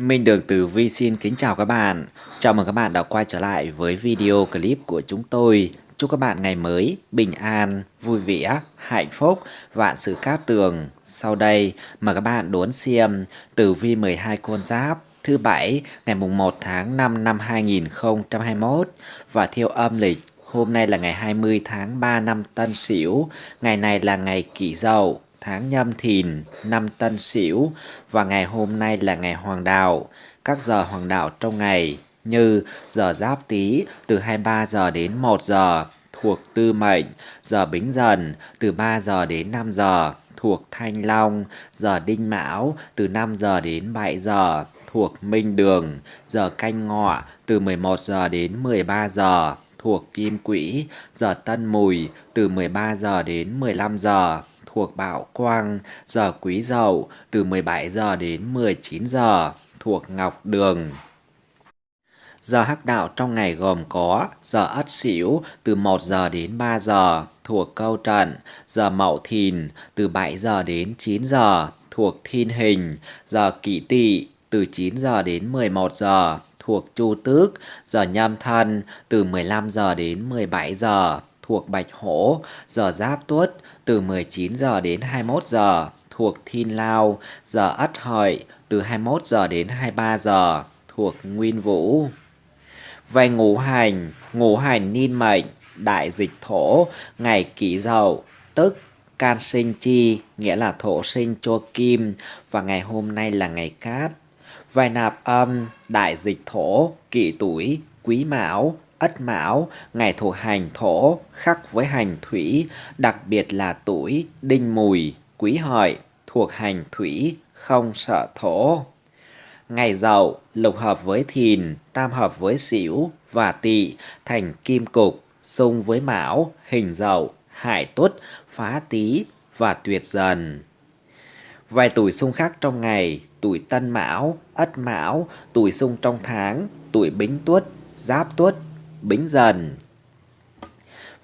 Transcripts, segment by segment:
Minh Đường Tử Vi xin kính chào các bạn. Chào mừng các bạn đã quay trở lại với video clip của chúng tôi. Chúc các bạn ngày mới bình an, vui vẻ, hạnh phúc, vạn sự cát tường. Sau đây mời các bạn đón xem Tử Vi 12 con giáp thứ bảy ngày mùng 1 tháng 5 năm 2021 và theo âm lịch hôm nay là ngày 20 tháng 3 năm Tân Sửu, ngày này là ngày Kỷ Dậu tháng nhâm thìn, năm tân sửu và ngày hôm nay là ngày hoàng đạo. Các giờ hoàng đạo trong ngày như giờ giáp tý từ 23 giờ đến 1 giờ thuộc tư mệnh, giờ bính dần từ 3 giờ đến 5 giờ thuộc thanh long, giờ đinh mão từ 5 giờ đến 7 giờ thuộc minh đường, giờ canh ngọ từ 11 giờ đến 13 giờ thuộc kim quỹ, giờ tân mùi từ 13 giờ đến 15 giờ thuộc Bảo Quang, giờ Quý Dậu từ 17 giờ đến 19 giờ thuộc Ngọc Đường. Giờ hắc đạo trong ngày gồm có giờ Ất Sửu từ 1 giờ đến 3 giờ thuộc Câu Trận, giờ Mậu Thìn từ 7 giờ đến 9 giờ thuộc Thiên Hình, giờ Kỷ Tỵ từ 9 giờ đến 11 giờ thuộc Chu Tước, giờ Nhâm Thân từ 15 giờ đến 17 giờ thuộc Bạch Hổ, giờ Giáp Tuất từ 19 giờ đến 21 giờ thuộc Thiên Lao, giờ Ất Hợi từ 21 giờ đến 23 giờ thuộc Nguyên Vũ. Về ngũ hành, ngũ hành niên mệnh, đại dịch thổ, ngày kỷ dậu, tức can sinh chi, nghĩa là thổ sinh cho kim, và ngày hôm nay là ngày cát. Vài nạp âm, đại dịch thổ, kỷ tuổi, quý mão, Ất Mão, ngày thuộc hành thổ, khắc với hành thủy, đặc biệt là tuổi đinh mùi, quý hợi, thuộc hành thủy, không sợ thổ. Ngày dậu, lục hợp với thìn, tam hợp với sửu và tỵ, thành kim cục, xung với mão, hình dậu, hại tuất, phá tý và tuyệt dần. Vài tuổi xung khắc trong ngày, tuổi tân mão, ất mão, tuổi xung trong tháng, tuổi bính tuất, giáp tuất, Bính Dần.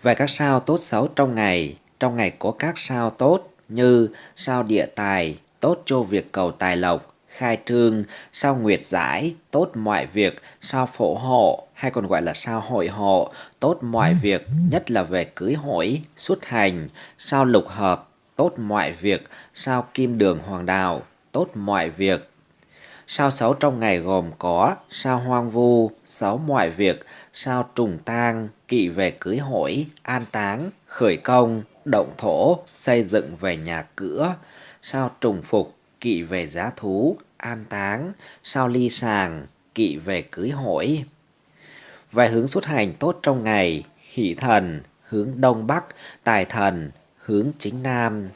Về các sao tốt xấu trong ngày, trong ngày có các sao tốt như sao địa tài, tốt cho việc cầu tài lộc, khai trương, sao nguyệt giải, tốt mọi việc, sao phổ hộ hay còn gọi là sao hội hộ, tốt mọi việc, nhất là về cưới hỏi, xuất hành, sao lục hợp, tốt mọi việc, sao kim đường hoàng đạo, tốt mọi việc, Sao xấu trong ngày gồm có sao hoang vu, xấu mọi việc, sao trùng tang, kỵ về cưới hỏi, an táng, khởi công, động thổ, xây dựng về nhà cửa, sao trùng phục, kỵ về giá thú, an táng, sao ly sàng, kỵ về cưới hỏi. Về hướng xuất hành tốt trong ngày, hỷ thần, hướng đông bắc, tài thần, hướng chính nam,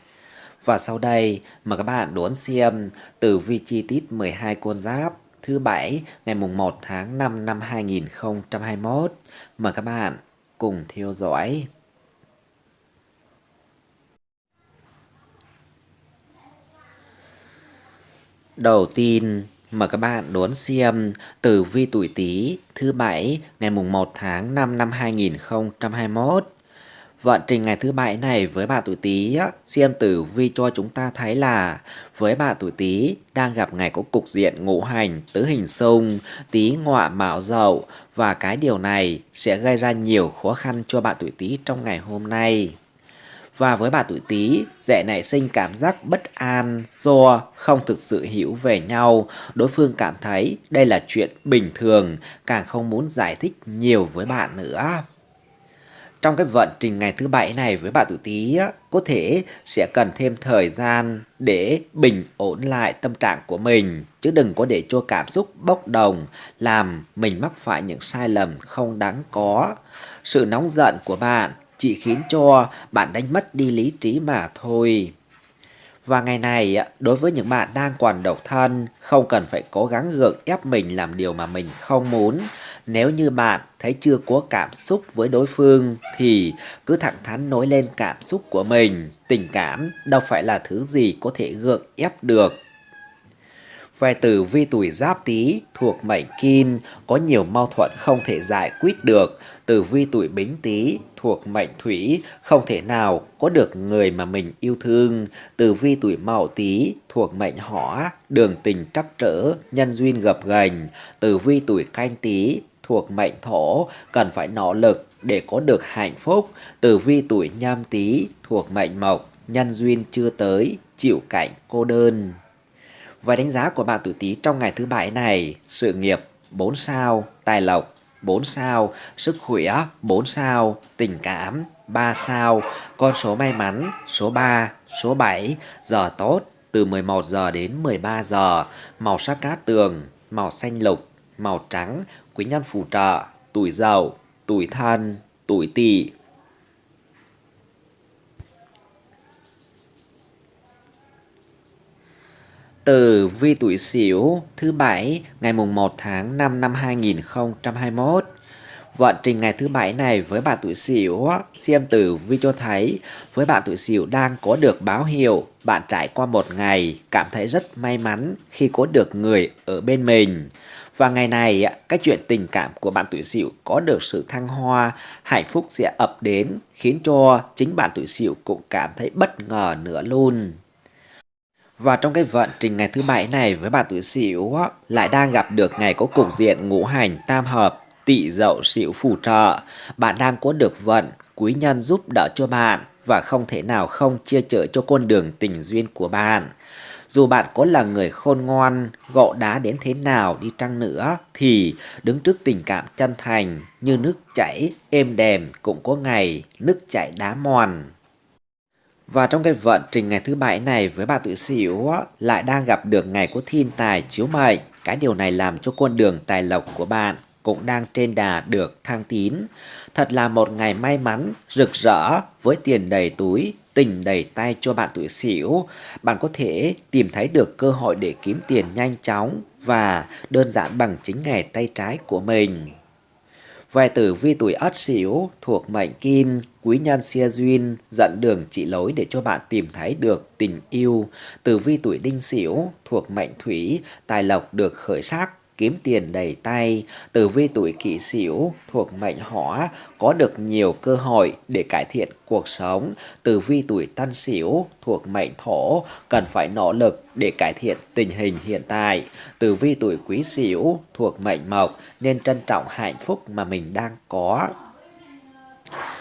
và sau đây mời các bạn đón xem từ vi chi tiết 12 con giáp thứ bảy ngày mùng 1 tháng 5 năm 2021. Mời các bạn cùng theo dõi. Đầu tiên, mời các bạn đón xem từ vi tuổi Tý thứ bảy ngày mùng 1 tháng 5 năm 2021 Vận trình ngày thứ bảy này với bạn tuổi Tý xem tử vi cho chúng ta thấy là với bạn tuổi Tý đang gặp ngày có cục diện ngũ hành tứ hình xung, Tý ngọa mão dậu và cái điều này sẽ gây ra nhiều khó khăn cho bạn tuổi Tý trong ngày hôm nay. Và với bà tuổi Tý, dễ nảy sinh cảm giác bất an do không thực sự hiểu về nhau, đối phương cảm thấy đây là chuyện bình thường, càng không muốn giải thích nhiều với bạn nữa trong cái vận trình ngày thứ bảy này với bạn tuổi Tý á, có thể sẽ cần thêm thời gian để bình ổn lại tâm trạng của mình chứ đừng có để cho cảm xúc bốc đồng làm mình mắc phải những sai lầm không đáng có. Sự nóng giận của bạn chỉ khiến cho bạn đánh mất đi lý trí mà thôi. Và ngày này, đối với những bạn đang còn độc thân, không cần phải cố gắng gượng ép mình làm điều mà mình không muốn. Nếu như bạn thấy chưa có cảm xúc với đối phương thì cứ thẳng thắn nói lên cảm xúc của mình. Tình cảm đâu phải là thứ gì có thể gượng ép được. Về tử vi tuổi giáp tý thuộc mệnh kim, có nhiều mâu thuẫn không thể giải quyết được. Tử vi tuổi bính tý thuộc mệnh thủy, không thể nào có được người mà mình yêu thương. Tử vi tuổi mậu tý thuộc mệnh hỏa, đường tình trắc trở, nhân duyên gập ghềnh. Tử vi tuổi canh tý thuộc mệnh thổ cần phải nỗ lực để có được hạnh phúc. Tử vi tuổi nhâm tý thuộc mệnh mộc nhân duyên chưa tới chịu cảnh cô đơn. Và đánh giá của bạn tuổi Tý trong ngày thứ bảy này, sự nghiệp 4 sao, tài lộc 4 sao, sức khỏe 4 sao, tình cảm 3 sao, con số may mắn số 3, số 7, giờ tốt từ 11 giờ đến 13 giờ, màu sắc cát tường, màu xanh lục, màu trắng, quý nhân phù trợ, tuổi giàu, tuổi thân, tuổi tỵ. từ vi tuổi Sửu thứ bảy ngày mùng 1 tháng 5 năm 2021. Vận trình ngày thứ bảy này với bạn tuổi Sửu xem tử vi cho thấy với bạn tuổi Sửu đang có được báo hiệu bạn trải qua một ngày cảm thấy rất may mắn khi có được người ở bên mình. Và ngày này cái chuyện tình cảm của bạn tuổi Sửu có được sự thăng hoa, hạnh phúc sẽ ập đến khiến cho chính bạn tuổi Sửu cũng cảm thấy bất ngờ nữa luôn. Và trong cái vận trình ngày thứ bảy này với bạn tuổi Sửu lại đang gặp được ngày có cục diện ngũ hành tam hợp tỵ dậu Sửu phù trợ. Bạn đang có được vận quý nhân giúp đỡ cho bạn và không thể nào không chia chở cho con đường tình duyên của bạn. Dù bạn có là người khôn ngoan, gọ đá đến thế nào đi chăng nữa thì đứng trước tình cảm chân thành như nước chảy êm đềm cũng có ngày nước chảy đá mòn. Và trong cái vận trình ngày thứ bảy này với bà tuổi Sửu lại đang gặp được ngày của thiên tài chiếu mệnh. Cái điều này làm cho con đường tài lộc của bạn cũng đang trên đà được thăng tín. Thật là một ngày may mắn, rực rỡ với tiền đầy túi, tình đầy tay cho bạn tuổi xỉu. Bạn có thể tìm thấy được cơ hội để kiếm tiền nhanh chóng và đơn giản bằng chính nghề tay trái của mình. Về tử vi tuổi ất xỉu thuộc mệnh kim, quý nhân xia duyên, dẫn đường chỉ lối để cho bạn tìm thấy được tình yêu. Tử vi tuổi đinh xỉu thuộc mệnh thủy, tài lộc được khởi sắc, kiếm tiền đầy tay, tử vi tuổi kỷ sửu thuộc mệnh hỏa có được nhiều cơ hội để cải thiện cuộc sống, tử vi tuổi tân sửu thuộc mệnh thổ cần phải nỗ lực để cải thiện tình hình hiện tại, tử vi tuổi quý sửu thuộc mệnh mộc nên trân trọng hạnh phúc mà mình đang có.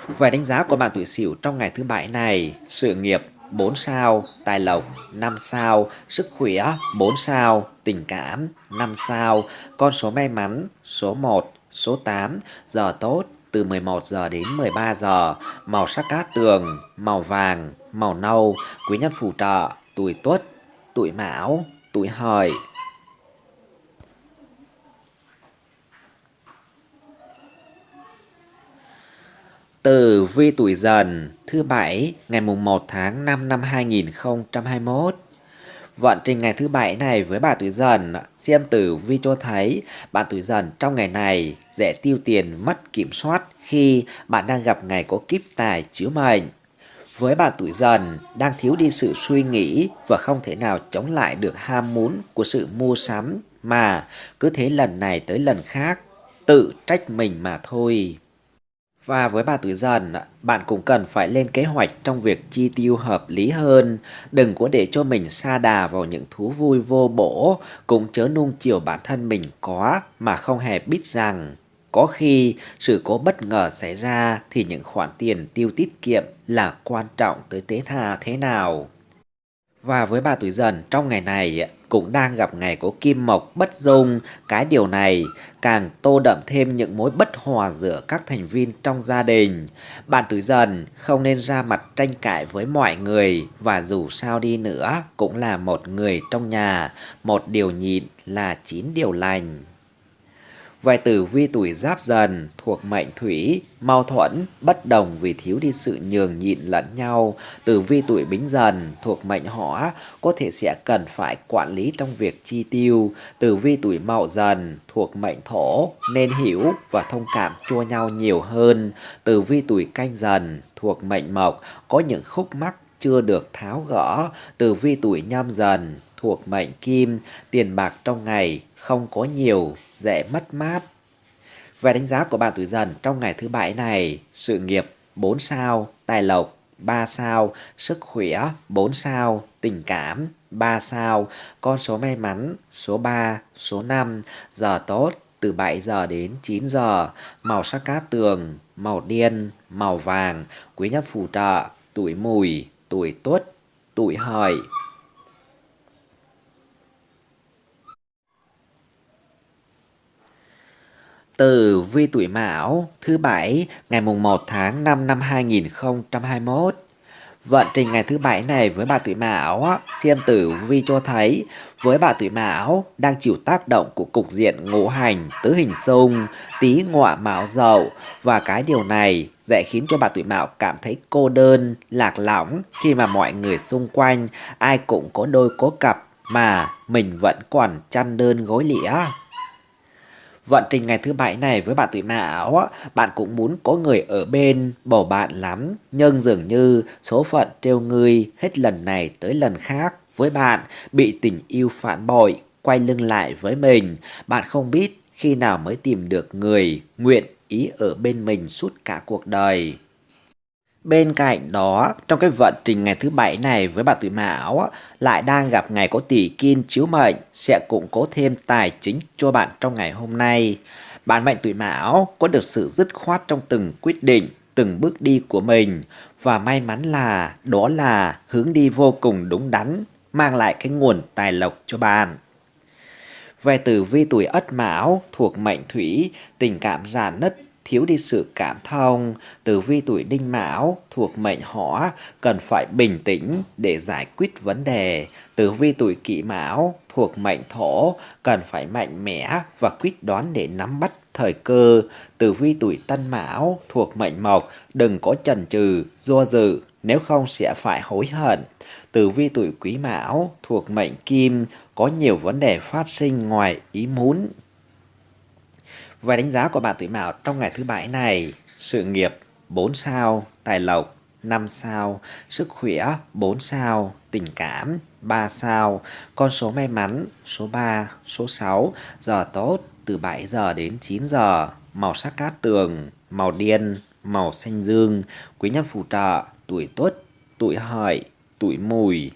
Về đánh giá của bạn tuổi Sửu trong ngày thứ bảy này, sự nghiệp 4 sao, tài lộc 5 sao, sức khỏe 4 sao, tình cảm 5 sao, con số may mắn số 1, số 8, giờ tốt từ 11 giờ đến 13 giờ, màu sắc cát tường, màu vàng, màu nâu, quý nhân phù trợ, tuổi tuất, tuổi mão, tuổi hợi. Tử vi tuổi dần thứ bảy ngày mùng 1 tháng 5 năm 2021. Vận trình ngày thứ bảy này với bà tuổi dần, xem tử vi cho thấy bạn tuổi dần trong ngày này dễ tiêu tiền mất kiểm soát khi bạn đang gặp ngày có kiếp tài chiếu mệnh. Với bạn tuổi dần đang thiếu đi sự suy nghĩ và không thể nào chống lại được ham muốn của sự mua sắm mà cứ thế lần này tới lần khác tự trách mình mà thôi. Và với bà tuổi dần, bạn cũng cần phải lên kế hoạch trong việc chi tiêu hợp lý hơn. Đừng có để cho mình xa đà vào những thú vui vô bổ, cũng chớ nung chiều bản thân mình có mà không hề biết rằng có khi sự cố bất ngờ xảy ra thì những khoản tiền tiêu tiết kiệm là quan trọng tới tế tha thế nào. Và với bà tuổi dần trong ngày này cũng đang gặp ngày có kim mộc bất dung. Cái điều này càng tô đậm thêm những mối bất hòa giữa các thành viên trong gia đình. Bạn tuổi dần không nên ra mặt tranh cãi với mọi người và dù sao đi nữa cũng là một người trong nhà. Một điều nhịn là chín điều lành. Vài tử vi tuổi giáp dần thuộc mệnh thủy, mâu thuẫn, bất đồng vì thiếu đi sự nhường nhịn lẫn nhau. Tử vi tuổi bính dần thuộc mệnh hỏa có thể sẽ cần phải quản lý trong việc chi tiêu. Tử vi tuổi mậu dần thuộc mệnh thổ nên hiểu và thông cảm cho nhau nhiều hơn. Tử vi tuổi canh dần thuộc mệnh mộc có những khúc mắc chưa được tháo gỡ. Tử vi tuổi nhâm dần thuộc mệnh kim, tiền bạc trong ngày không có nhiều, dễ mất mát. Về đánh giá của bạn tuổi dần trong ngày thứ bảy này, sự nghiệp 4 sao, tài lộc 3 sao, sức khỏe 4 sao, tình cảm 3 sao, con số may mắn số 3, số 5, giờ tốt từ 7 giờ đến 9 giờ, màu sắc cát tường, màu đen, màu vàng, quý nhân phù trợ, tuổi mùi, tuổi tuất, tuổi hợi. Từ vi tuổi Mão thứ bảy ngày mùng 1 tháng 5 năm 2021. Vận trình ngày thứ bảy này với bà tuổi Mão, xem tử vi cho thấy với bà tuổi Mão đang chịu tác động của cục diện ngũ hành tứ hình xung, tí ngọa mão dậu và cái điều này dễ khiến cho bà tuổi Mão cảm thấy cô đơn, lạc lõng khi mà mọi người xung quanh ai cũng có đôi có cặp mà mình vẫn còn chăn đơn gối lĩa. Vận trình ngày thứ bảy này với bạn tuổi mão, bạn cũng muốn có người ở bên bầu bạn lắm, nhưng dường như số phận trêu ngươi hết lần này tới lần khác với bạn bị tình yêu phản bội, quay lưng lại với mình. Bạn không biết khi nào mới tìm được người nguyện ý ở bên mình suốt cả cuộc đời. Bên cạnh đó, trong cái vận trình ngày thứ bảy này với bà tuổi mão lại đang gặp ngày có tỷ kim chiếu mệnh sẽ củng cố thêm tài chính cho bạn trong ngày hôm nay. Bạn mệnh tuổi mão có được sự dứt khoát trong từng quyết định, từng bước đi của mình và may mắn là đó là hướng đi vô cùng đúng đắn, mang lại cái nguồn tài lộc cho bạn. Về tử vi tuổi ất mão thuộc mệnh thủy, tình cảm già nứt thiếu đi sự cảm thông, tử vi tuổi đinh mão thuộc mệnh hỏa cần phải bình tĩnh để giải quyết vấn đề. Tử vi tuổi kỷ mão thuộc mệnh thổ cần phải mạnh mẽ và quyết đoán để nắm bắt thời cơ. Tử vi tuổi tân mão thuộc mệnh mộc đừng có chần chừ, do dự nếu không sẽ phải hối hận. Tử vi tuổi quý mão thuộc mệnh kim có nhiều vấn đề phát sinh ngoài ý muốn về đánh giá của bạn tuổi mão trong ngày thứ bảy này, sự nghiệp 4 sao, tài lộc 5 sao, sức khỏe 4 sao, tình cảm 3 sao, con số may mắn số 3, số 6, giờ tốt từ 7 giờ đến 9 giờ, màu sắc cát tường, màu điên, màu xanh dương, quý nhân phù trợ, tuổi tuất, tuổi hợi, tuổi mùi,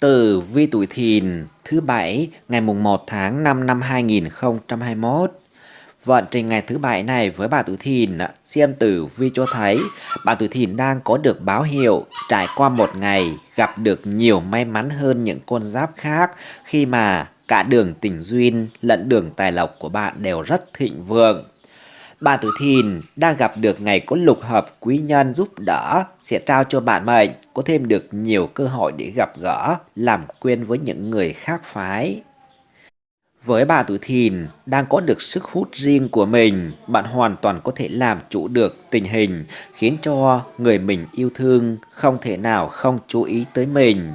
Tử vi tuổi thìn thứ bảy ngày mùng 1 tháng 5 năm 2021. Vận trình ngày thứ bảy này với bà tuổi thìn, xem tử vi cho thấy bà tuổi thìn đang có được báo hiệu trải qua một ngày gặp được nhiều may mắn hơn những con giáp khác khi mà cả đường tình duyên lẫn đường tài lộc của bạn đều rất thịnh vượng. Bà Tử Thìn đang gặp được ngày có lục hợp quý nhân giúp đỡ sẽ trao cho bạn mệnh có thêm được nhiều cơ hội để gặp gỡ, làm quen với những người khác phái. Với bà tuổi thìn đang có được sức hút riêng của mình, bạn hoàn toàn có thể làm chủ được tình hình, khiến cho người mình yêu thương không thể nào không chú ý tới mình.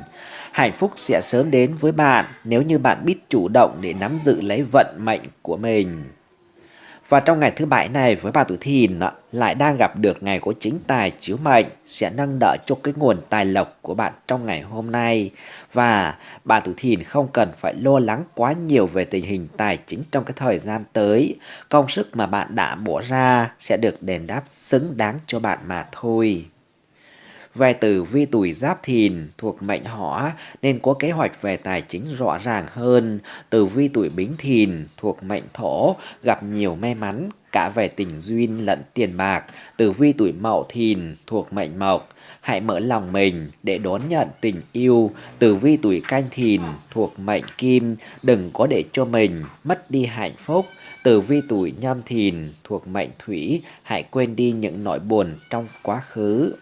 Hạnh phúc sẽ sớm đến với bạn nếu như bạn biết chủ động để nắm giữ lấy vận mệnh của mình. Và trong ngày thứ bảy này với bà tuổi thìn lại đang gặp được ngày của chính tài chiếu mệnh sẽ nâng đỡ cho cái nguồn tài lộc của bạn trong ngày hôm nay. Và bà tuổi thìn không cần phải lo lắng quá nhiều về tình hình tài chính trong cái thời gian tới. Công sức mà bạn đã bỏ ra sẽ được đền đáp xứng đáng cho bạn mà thôi. Về tử vi tuổi giáp thìn thuộc mệnh hỏa nên có kế hoạch về tài chính rõ ràng hơn. Tử vi tuổi bính thìn thuộc mệnh thổ, gặp nhiều may mắn, cả về tình duyên lẫn tiền bạc. Tử vi tuổi mậu thìn thuộc mệnh mộc, hãy mở lòng mình để đón nhận tình yêu. Tử vi tuổi canh thìn thuộc mệnh kim, đừng có để cho mình mất đi hạnh phúc. Tử vi tuổi nhâm thìn thuộc mệnh thủy, hãy quên đi những nỗi buồn trong quá khứ.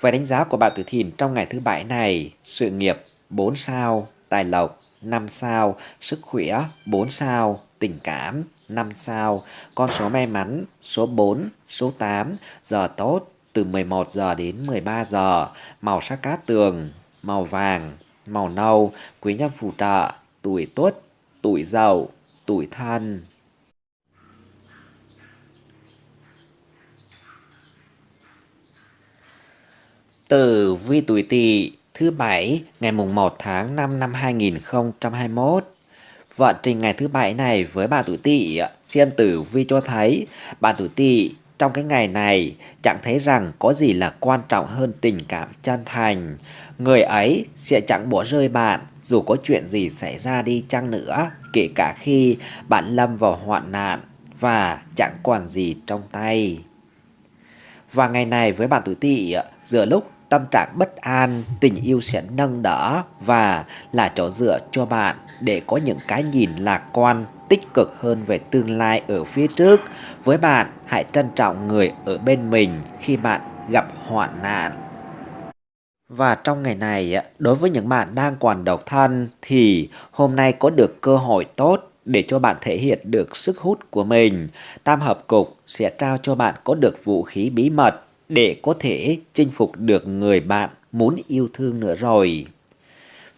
Về đánh giá của bạn tuổi thìn trong ngày thứ bảy này, sự nghiệp 4 sao, tài lộc 5 sao, sức khỏe 4 sao, tình cảm 5 sao, con số may mắn số 4, số 8, giờ tốt từ 11 giờ đến 13 giờ, màu sắc cát tường, màu vàng, màu nâu, quý nhân phù trợ, tuổi tuất, tuổi dậu, tuổi thân. Tử vi tuổi Tỵ thứ bảy ngày mùng 1 tháng 5 năm 2021. Vận trình ngày thứ bảy này với bà tuổi Tỵ, xem tử vi cho thấy bà tuổi Tỵ trong cái ngày này chẳng thấy rằng có gì là quan trọng hơn tình cảm chân thành. Người ấy sẽ chẳng bỏ rơi bạn dù có chuyện gì xảy ra đi chăng nữa, kể cả khi bạn lâm vào hoạn nạn và chẳng còn gì trong tay. Và ngày này với bạn tuổi Tỵ, giữa lúc tâm trạng bất an, tình yêu sẽ nâng đỡ và là chỗ dựa cho bạn để có những cái nhìn lạc quan, tích cực hơn về tương lai ở phía trước. Với bạn, hãy trân trọng người ở bên mình khi bạn gặp hoạn nạn. Và trong ngày này, đối với những bạn đang còn độc thân thì hôm nay có được cơ hội tốt để cho bạn thể hiện được sức hút của mình. Tam hợp cục sẽ trao cho bạn có được vũ khí bí mật để có thể chinh phục được người bạn muốn yêu thương nữa rồi.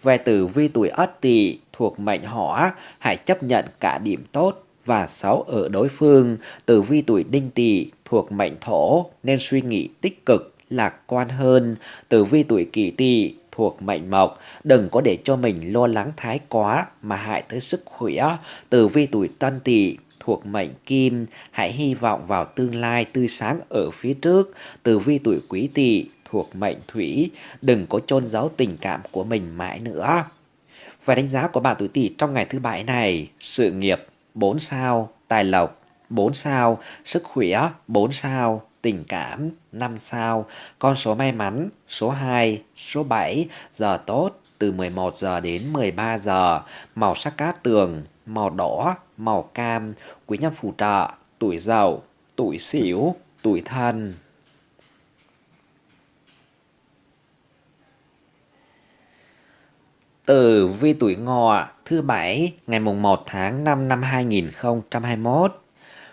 Về tử vi tuổi Ất Tỵ thuộc mệnh Hỏa, hãy chấp nhận cả điểm tốt và xấu ở đối phương. Tử vi tuổi Đinh Tỵ thuộc mệnh Thổ nên suy nghĩ tích cực, lạc quan hơn. Tử vi tuổi Kỷ Tỵ thuộc mệnh Mộc, đừng có để cho mình lo lắng thái quá mà hại tới sức khỏe. Tử vi tuổi Tân Tỵ thuộc mệnh kim, hãy hy vọng vào tương lai tươi sáng ở phía trước. Tử vi tuổi quý tỵ thuộc mệnh thủy, đừng có chôn giấu tình cảm của mình mãi nữa. Và đánh giá của bạn tuổi tỵ trong ngày thứ bảy này, sự nghiệp 4 sao, tài lộc 4 sao, sức khỏe 4 sao, tình cảm 5 sao, con số may mắn số 2, số 7, giờ tốt từ 11 giờ đến 13 giờ, màu sắc cát tường màu đỏ, màu cam, quý nhân phù trợ, tuổi giàu tuổi xỉu, tuổi thân. Tử vi tuổi ngọ thứ bảy ngày mùng 1 tháng 5 năm 2021.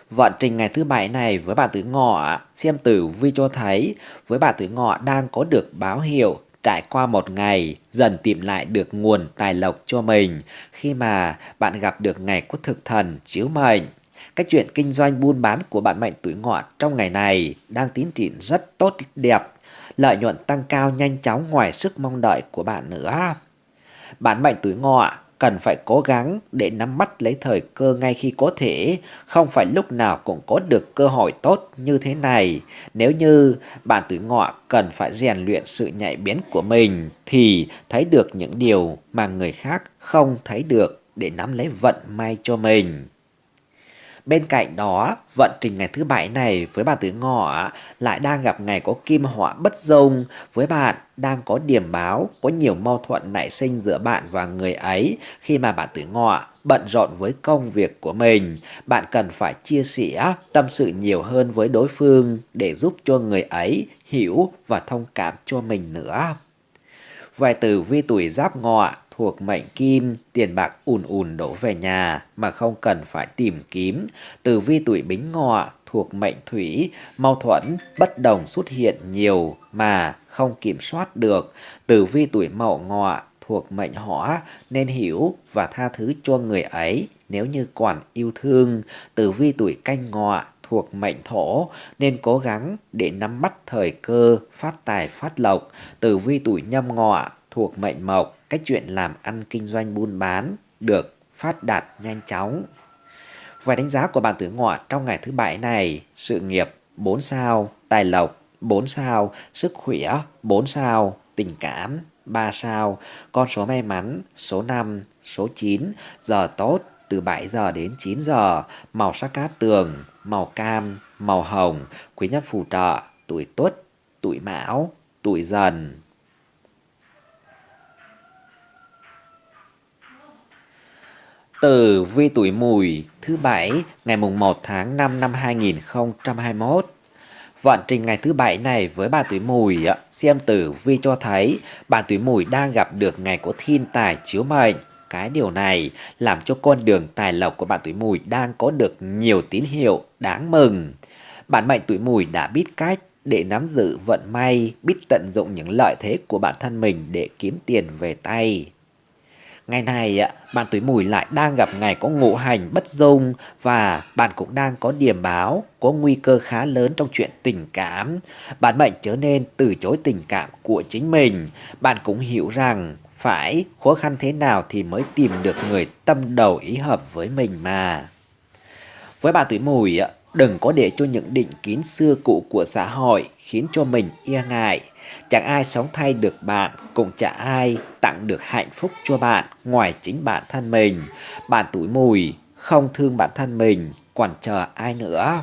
Vận trình ngày thứ bảy này với bà tuổi ngọ xem tử vi cho thấy với bà tuổi ngọ đang có được báo hiệu trải qua một ngày dần tìm lại được nguồn tài lộc cho mình khi mà bạn gặp được ngày có thực thần chiếu mệnh. Cái chuyện kinh doanh buôn bán của bạn mệnh tuổi ngọ trong ngày này đang tiến triển rất tốt đẹp, lợi nhuận tăng cao nhanh chóng ngoài sức mong đợi của bạn nữa. Bạn mệnh tuổi ngọ cần phải cố gắng để nắm bắt lấy thời cơ ngay khi có thể, không phải lúc nào cũng có được cơ hội tốt như thế này. Nếu như bạn tuổi ngọ cần phải rèn luyện sự nhạy bén của mình thì thấy được những điều mà người khác không thấy được để nắm lấy vận may cho mình. Bên cạnh đó, vận trình ngày thứ bảy này với bạn tuổi ngọ lại đang gặp ngày có kim họa bất dung. Với bạn đang có điểm báo, có nhiều mâu thuẫn nảy sinh giữa bạn và người ấy khi mà bạn tuổi ngọ bận rộn với công việc của mình. Bạn cần phải chia sẻ, tâm sự nhiều hơn với đối phương để giúp cho người ấy hiểu và thông cảm cho mình nữa. Vài từ vi tuổi giáp ngọ thuộc mệnh kim, tiền bạc ùn ùn đổ về nhà mà không cần phải tìm kiếm. Tử vi tuổi bính ngọ thuộc mệnh thủy, mâu thuẫn, bất đồng xuất hiện nhiều mà không kiểm soát được. Tử vi tuổi mậu ngọ thuộc mệnh hỏa nên hiểu và tha thứ cho người ấy nếu như còn yêu thương. Tử vi tuổi canh ngọ thuộc mệnh thổ nên cố gắng để nắm bắt thời cơ phát tài phát lộc. Tử vi tuổi nhâm ngọ thuộc mệnh mộc, cách chuyện làm ăn kinh doanh buôn bán được phát đạt nhanh chóng. Và đánh giá của bạn tuổi ngọ trong ngày thứ bảy này, sự nghiệp 4 sao, tài lộc 4 sao, sức khỏe 4 sao, tình cảm 3 sao, con số may mắn số 5, số 9, giờ tốt từ 7 giờ đến 9 giờ, màu sắc cát tường, màu cam, màu hồng, quý nhân phù trợ, tuổi tuất, tuổi mão, tuổi dần. Tử vi tuổi mùi thứ bảy ngày mùng 1 tháng 5 năm 2021. Vận trình ngày thứ bảy này với bà tuổi mùi, xem tử vi cho thấy bà tuổi mùi đang gặp được ngày có thiên tài chiếu mệnh. Cái điều này làm cho con đường tài lộc của bạn tuổi mùi đang có được nhiều tín hiệu đáng mừng. Bạn mệnh tuổi mùi đã biết cách để nắm giữ vận may, biết tận dụng những lợi thế của bản thân mình để kiếm tiền về tay. Ngày này, bạn tuổi mùi lại đang gặp ngày có ngũ hành bất dung và bạn cũng đang có điểm báo, có nguy cơ khá lớn trong chuyện tình cảm. Bạn mệnh trở nên từ chối tình cảm của chính mình. Bạn cũng hiểu rằng phải khó khăn thế nào thì mới tìm được người tâm đầu ý hợp với mình mà. Với bạn tuổi mùi, đừng có để cho những định kiến xưa cũ của xã hội khiến cho mình e ngại. Chẳng ai sống thay được bạn, cũng chẳng ai tặng được hạnh phúc cho bạn ngoài chính bản thân mình. Bạn tuổi mùi, không thương bản thân mình, còn chờ ai nữa.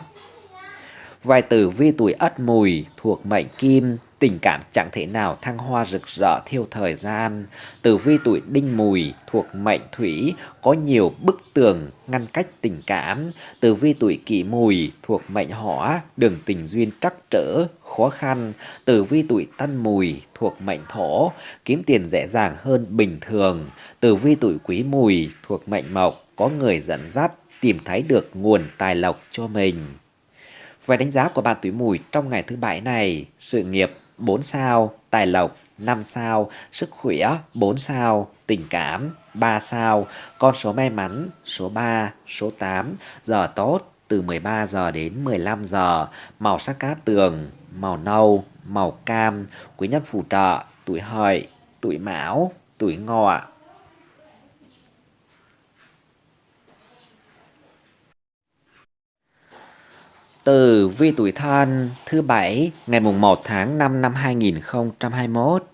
Vài tử vi tuổi ất mùi thuộc mệnh kim, tình cảm chẳng thể nào thăng hoa rực rỡ theo thời gian. Tử vi tuổi đinh mùi thuộc mệnh thủy có nhiều bức tường ngăn cách tình cảm. Tử vi tuổi kỷ mùi thuộc mệnh hỏa, đường tình duyên trắc trở, khó khăn. Tử vi tuổi tân mùi thuộc mệnh thổ, kiếm tiền dễ dàng hơn bình thường. Tử vi tuổi quý mùi thuộc mệnh mộc, có người dẫn dắt, tìm thấy được nguồn tài lộc cho mình. Về đánh giá của bạn tuổi mùi trong ngày thứ bảy này, sự nghiệp 4 sao, tài lộc 5 sao, sức khỏe 4 sao, tình cảm 3 sao, con số may mắn số 3, số 8, giờ tốt từ 13 giờ đến 15 giờ, màu sắc cát tường, màu nâu, màu cam, quý nhân phù trợ, tuổi hợi, tuổi mão, tuổi ngọ. Từ vi tuổi thân thứ bảy ngày mùng 1 tháng 5 năm 2021.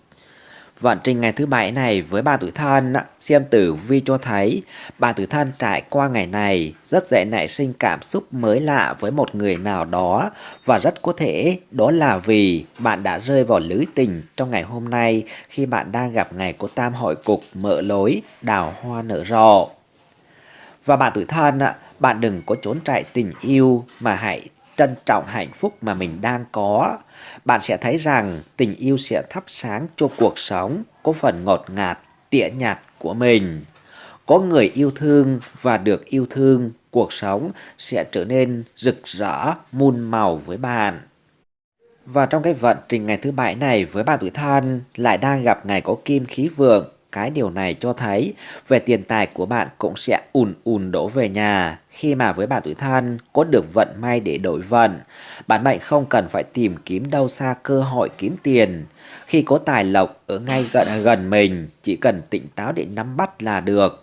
Vận trình ngày thứ bảy này với ba tuổi thân, xem tử vi cho thấy ba tuổi thân trải qua ngày này rất dễ nảy sinh cảm xúc mới lạ với một người nào đó và rất có thể đó là vì bạn đã rơi vào lưới tình trong ngày hôm nay khi bạn đang gặp ngày của tam hội cục mở lối đào hoa nở rộ. Và bạn tuổi thân, bạn đừng có trốn chạy tình yêu mà hãy trân trọng hạnh phúc mà mình đang có, bạn sẽ thấy rằng tình yêu sẽ thắp sáng cho cuộc sống có phần ngọt ngạt, tỉa nhạt của mình. Có người yêu thương và được yêu thương, cuộc sống sẽ trở nên rực rỡ, muôn màu với bạn. Và trong cái vận trình ngày thứ bảy này với bạn tuổi thân lại đang gặp ngày có kim khí vượng cái điều này cho thấy về tiền tài của bạn cũng sẽ ùn ùn đổ về nhà khi mà với bạn tuổi thân có được vận may để đổi vận. Bạn mệnh không cần phải tìm kiếm đâu xa cơ hội kiếm tiền. Khi có tài lộc ở ngay gần gần mình, chỉ cần tỉnh táo để nắm bắt là được.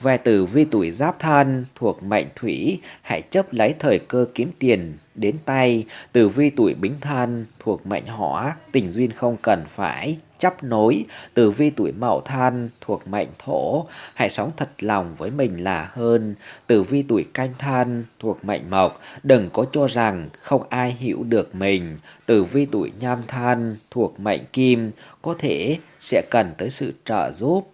Về tử vi tuổi giáp thân thuộc mệnh thủy, hãy chấp lấy thời cơ kiếm tiền đến tay. Tử vi tuổi bính thân thuộc mệnh hỏa, tình duyên không cần phải chấp nối. Tử vi tuổi mậu thân thuộc mệnh thổ, hãy sống thật lòng với mình là hơn. Tử vi tuổi canh thân thuộc mệnh mộc, đừng có cho rằng không ai hiểu được mình. Tử vi tuổi nhâm thân thuộc mệnh kim, có thể sẽ cần tới sự trợ giúp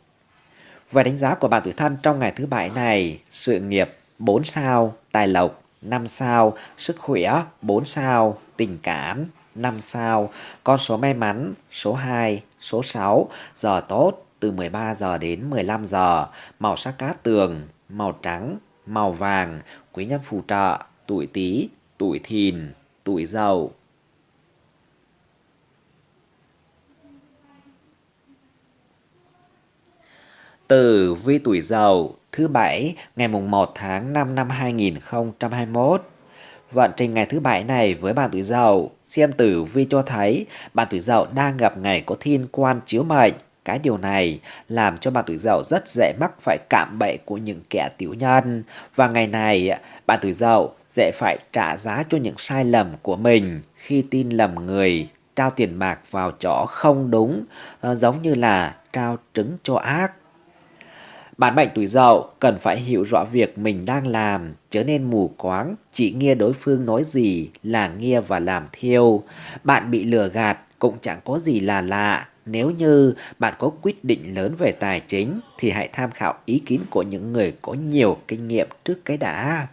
về đánh giá của bạn tuổi thân trong ngày thứ bảy này, sự nghiệp 4 sao, tài lộc 5 sao, sức khỏe 4 sao, tình cảm 5 sao, con số may mắn số 2, số 6, giờ tốt từ 13 giờ đến 15 giờ, màu sắc cát tường, màu trắng, màu vàng, quý nhân phù trợ, tuổi Tý, tuổi Thìn, tuổi Dậu. Tử vi tuổi Dậu thứ bảy ngày mùng 1 tháng 5 năm 2021. Vận trình ngày thứ bảy này với bạn tuổi Dậu, xem tử vi cho thấy bạn tuổi Dậu đang gặp ngày có thiên quan chiếu mệnh. Cái điều này làm cho bạn tuổi Dậu rất dễ mắc phải cảm bẫy của những kẻ tiểu nhân. Và ngày này, bạn tuổi Dậu dễ phải trả giá cho những sai lầm của mình khi tin lầm người, trao tiền bạc vào chỗ không đúng, ờ, giống như là trao trứng cho ác. Bản mệnh tuổi dậu cần phải hiểu rõ việc mình đang làm, trở nên mù quáng, chỉ nghe đối phương nói gì là nghe và làm theo. Bạn bị lừa gạt cũng chẳng có gì là lạ. Nếu như bạn có quyết định lớn về tài chính thì hãy tham khảo ý kiến của những người có nhiều kinh nghiệm trước cái đã.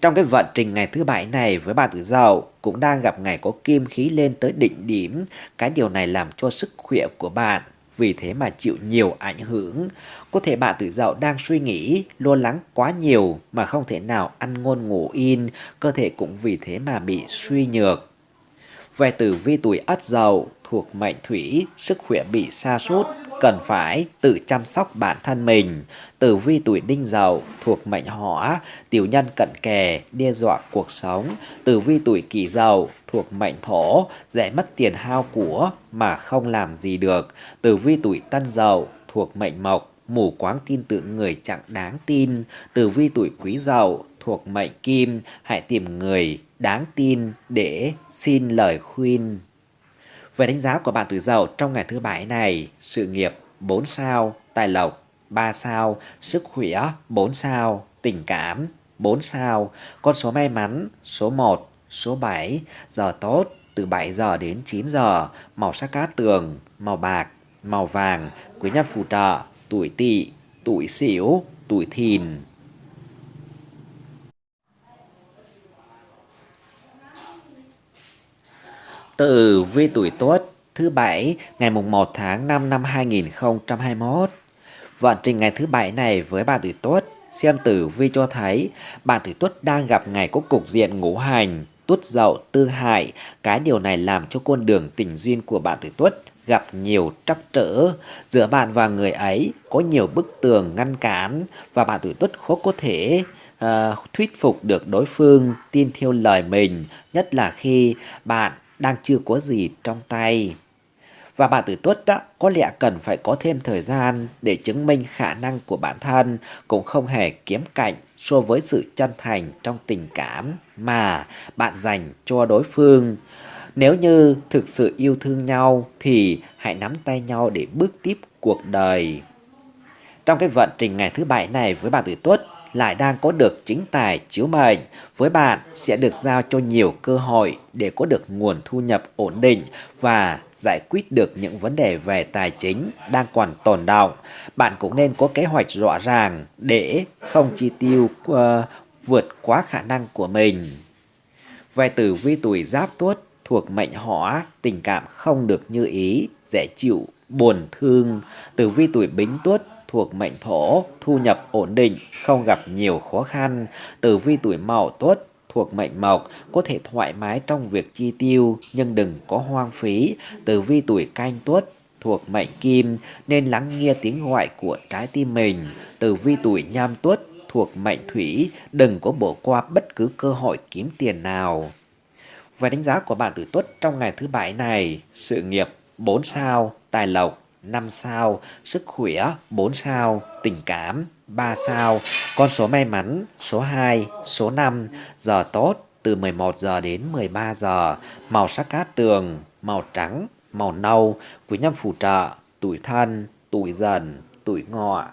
Trong cái vận trình ngày thứ bảy này với bạn tuổi dậu cũng đang gặp ngày có kim khí lên tới đỉnh điểm. Cái điều này làm cho sức khỏe của bạn vì thế mà chịu nhiều ảnh hưởng. Có thể bạn tuổi dậu đang suy nghĩ, lo lắng quá nhiều mà không thể nào ăn ngon ngủ yên, cơ thể cũng vì thế mà bị suy nhược. Về tử vi tuổi ất dậu thuộc mệnh thủy, sức khỏe bị sa sút cần phải tự chăm sóc bản thân mình. Tử vi tuổi đinh dậu thuộc mệnh hỏa, tiểu nhân cận kề, đe dọa cuộc sống. Tử vi tuổi kỷ dậu thuộc mệnh thổ, dễ mất tiền hao của mà không làm gì được. Tử vi tuổi tân dậu thuộc mệnh mộc, mù quáng tin tưởng người chẳng đáng tin. Tử vi tuổi quý dậu thuộc mệnh kim, hãy tìm người đáng tin để xin lời khuyên. Về đánh giá của bạn tuổi dậu trong ngày thứ bảy này, sự nghiệp 4 sao, tài lộc 3 sao, sức khỏe 4 sao, tình cảm 4 sao, con số may mắn số 1, số 7, giờ tốt từ 7 giờ đến 9 giờ, màu sắc cát tường, màu bạc, màu vàng, quý nhân phù trợ, tuổi tỵ, tuổi sửu, tuổi thìn. Tử vi tuổi Tuất thứ bảy ngày mùng 1 tháng 5 năm 2021. Vận trình ngày thứ bảy này với bạn tuổi Tuất xem tử vi cho thấy bạn tuổi Tuất đang gặp ngày có cục diện ngũ hành, tuất dậu tư hại. Cái điều này làm cho con đường tình duyên của bạn tuổi Tuất gặp nhiều trắc trở. Giữa bạn và người ấy có nhiều bức tường ngăn cản và bạn tuổi Tuất khó có thể uh, thuyết phục được đối phương tin theo lời mình, nhất là khi bạn đang chưa có gì trong tay. Và bạn tuổi tuất đó, có lẽ cần phải có thêm thời gian để chứng minh khả năng của bản thân cũng không hề kiếm cạnh so với sự chân thành trong tình cảm mà bạn dành cho đối phương. Nếu như thực sự yêu thương nhau thì hãy nắm tay nhau để bước tiếp cuộc đời. Trong cái vận trình ngày thứ bảy này với bạn tuổi tuất lại đang có được chính tài chiếu mệnh, với bạn sẽ được giao cho nhiều cơ hội để có được nguồn thu nhập ổn định và giải quyết được những vấn đề về tài chính đang còn tồn động. Bạn cũng nên có kế hoạch rõ ràng để không chi tiêu uh, vượt quá khả năng của mình. Về tử vi tuổi giáp tuất thuộc mệnh hỏa, tình cảm không được như ý, dễ chịu, buồn thương. Tử vi tuổi bính tuất thuộc mệnh thổ, thu nhập ổn định, không gặp nhiều khó khăn. Tử vi tuổi mậu tuất thuộc mệnh mộc có thể thoải mái trong việc chi tiêu nhưng đừng có hoang phí. Tử vi tuổi canh tuất thuộc mệnh kim nên lắng nghe tiếng gọi của trái tim mình. Tử vi tuổi nhâm tuất thuộc mệnh thủy đừng có bỏ qua bất cứ cơ hội kiếm tiền nào. Về đánh giá của bạn tuổi tuất trong ngày thứ bảy này, sự nghiệp 4 sao, tài lộc 5 sao, sức khỏe 4 sao, tình cảm 3 sao, con số may mắn số 2, số 5, giờ tốt từ 11 giờ đến 13 giờ, màu sắc cát tường, màu trắng, màu nâu, quý nhân phù trợ, tuổi thân, tuổi dần, tuổi ngọ.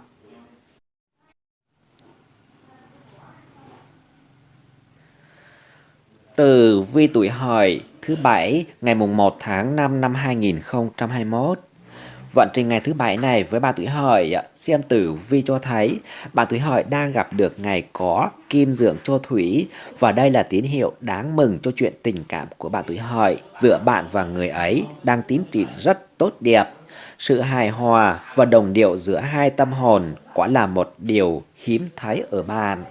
Từ vi tuổi hợi thứ bảy ngày mùng 1 tháng 5 năm 2021 Vận trình ngày thứ bảy này với bạn tuổi hợi xem tử vi cho thấy bạn tuổi hợi đang gặp được ngày có kim dưỡng cho thủy và đây là tín hiệu đáng mừng cho chuyện tình cảm của bạn tuổi hợi giữa bạn và người ấy đang tiến triển rất tốt đẹp. Sự hài hòa và đồng điệu giữa hai tâm hồn quả là một điều hiếm thấy ở bạn.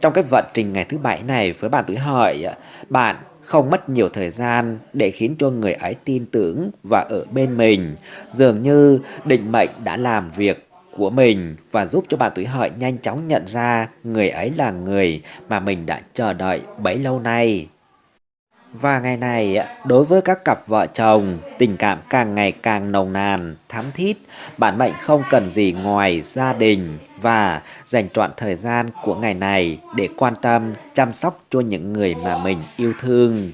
Trong cái vận trình ngày thứ bảy này với bạn tuổi hợi, bạn không mất nhiều thời gian để khiến cho người ấy tin tưởng và ở bên mình. Dường như định mệnh đã làm việc của mình và giúp cho bà tuổi hợi nhanh chóng nhận ra người ấy là người mà mình đã chờ đợi bấy lâu nay. Và ngày này, đối với các cặp vợ chồng, tình cảm càng ngày càng nồng nàn, thắm thiết, bản mệnh không cần gì ngoài gia đình và dành trọn thời gian của ngày này để quan tâm, chăm sóc cho những người mà mình yêu thương.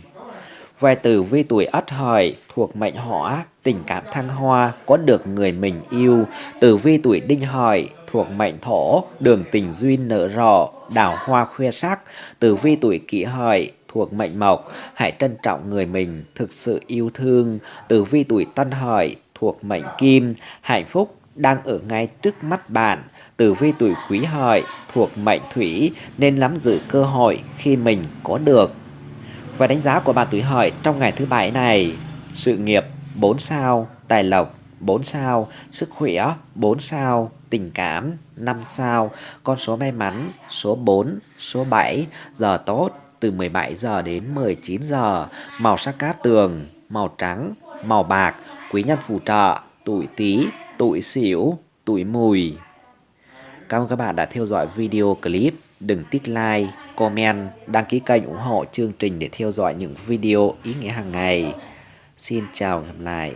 Về tử vi tuổi ất hợi thuộc mệnh hỏa, tình cảm thăng hoa, có được người mình yêu. Tử vi tuổi đinh hợi thuộc mệnh thổ, đường tình duyên nở rộ, đào hoa khoe sắc. Tử vi tuổi kỷ hợi thuộc mệnh mộc, hãy trân trọng người mình thực sự yêu thương. Tử vi tuổi tân hợi thuộc mệnh kim, hạnh phúc đang ở ngay trước mắt bạn. Tử vi tuổi quý hợi thuộc mệnh thủy nên nắm giữ cơ hội khi mình có được. Và đánh giá của bạn tuổi hợi trong ngày thứ bảy này, sự nghiệp 4 sao, tài lộc 4 sao, sức khỏe 4 sao, tình cảm 5 sao, con số may mắn số 4, số 7, giờ tốt từ 17 giờ đến 19 giờ, màu sắc cát tường, màu trắng, màu bạc, quý nhân phù trợ, tuổi Tý, tuổi Sửu, tuổi Mùi. Cảm ơn các bạn đã theo dõi video clip. Đừng tích like, comment, đăng ký kênh ủng hộ chương trình để theo dõi những video ý nghĩa hàng ngày. Xin chào và gặp lại.